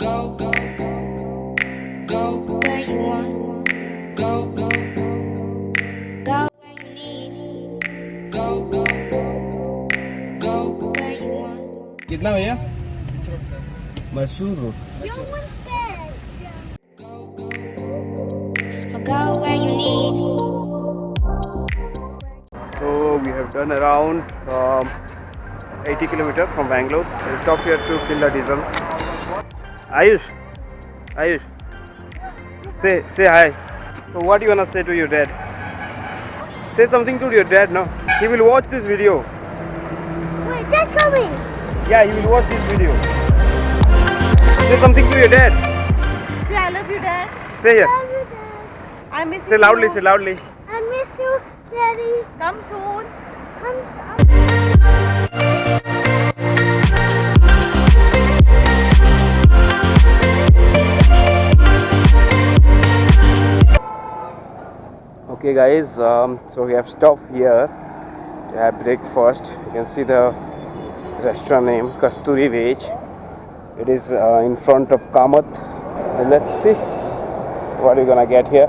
Go, go, go, go where you want. Go, go, go, go where you need. Go, go, go, go where you want. कितना भैया Mysore road Or go where you need. So we have done around um, 80 kilometers from Bangalore. We'll stop here to fill the diesel. Ayush, Ayush, say say hi. So what do you wanna say to your dad? Say something to your dad, no? He will watch this video. Wait, that's me. Yeah, he will watch this video. Say something to your dad. Say I love you, Dad. Say here. Love you, Dad. I miss Say you. loudly. Say loudly. I miss you, Daddy. Come soon. I'm Okay, guys. Um, so we have stopped here to have breakfast. You can see the restaurant name Kasturi Veg. It is uh, in front of Kamath. And let's see what we're gonna get here.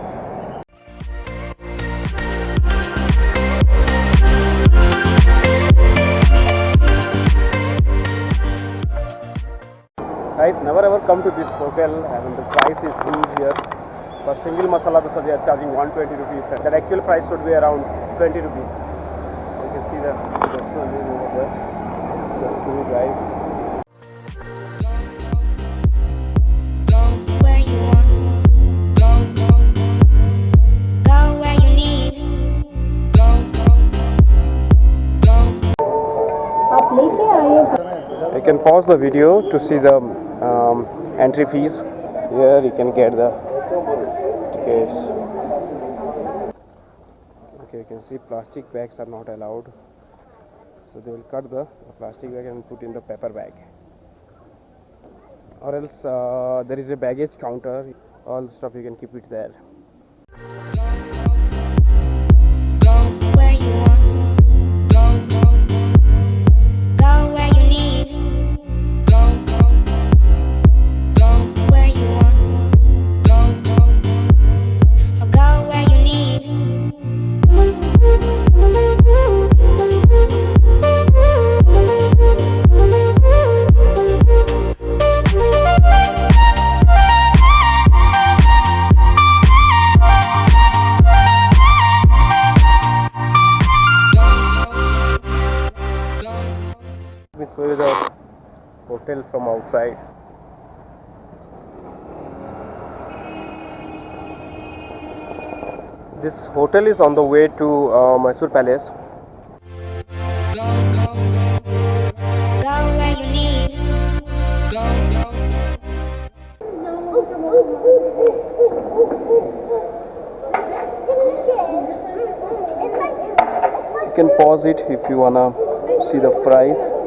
Guys, never ever come to this hotel and the price is huge here. For single masala dosa they are charging 120 rupees. The actual price should be around 20 rupees. You can see the restaurant go. You can pause the video to see the um, entry fees. Here you can get the tickets. Okay, you can see plastic bags are not allowed. So they will cut the, the plastic bag and put in the paper bag. Or else uh, there is a baggage counter. All stuff you can keep it there. Hotel from outside. This hotel is on the way to uh, Mysore Palace. Go, where you need. Go, go, You can pause it if you wanna see the price.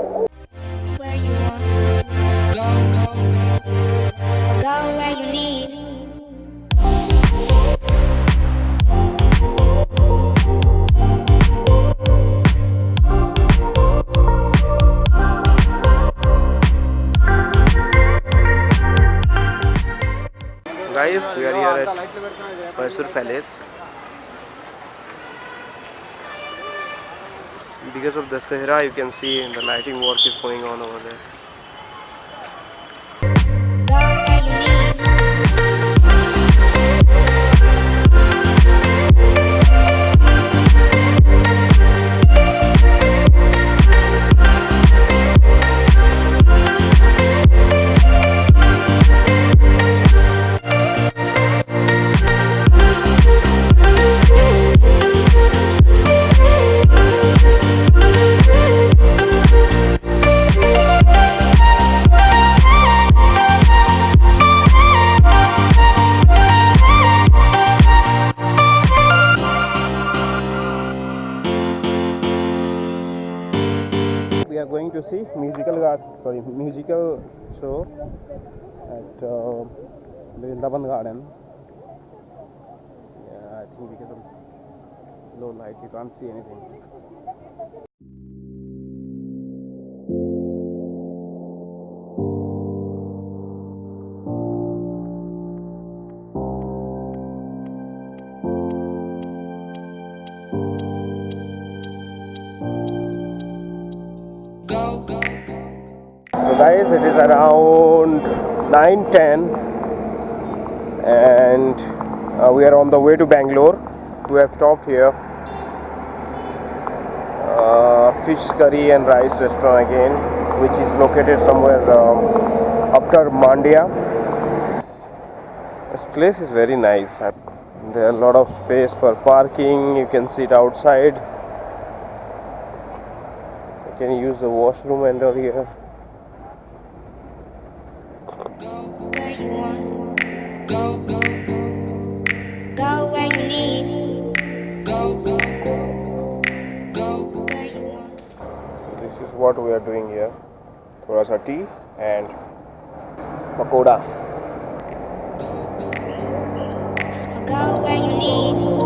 Are at Mysore Palace. Because of the Dasara, you can see the lighting work is going on over there. We are going to see musical sorry musical show at uh, Vrindavan Garden. Yeah, I think because of low light you can't see anything. Guys it is around 9:10 and uh, we are on the way to Bangalore. We have stopped here. Uh, fish curry and rice restaurant again which is located somewhere um, after Mandya this place is very nice. There are a lot of space for parking. You can sit outside can use the washroom under here. This is what we are doing here. Thoda sa tea and pakoda. Go where you need.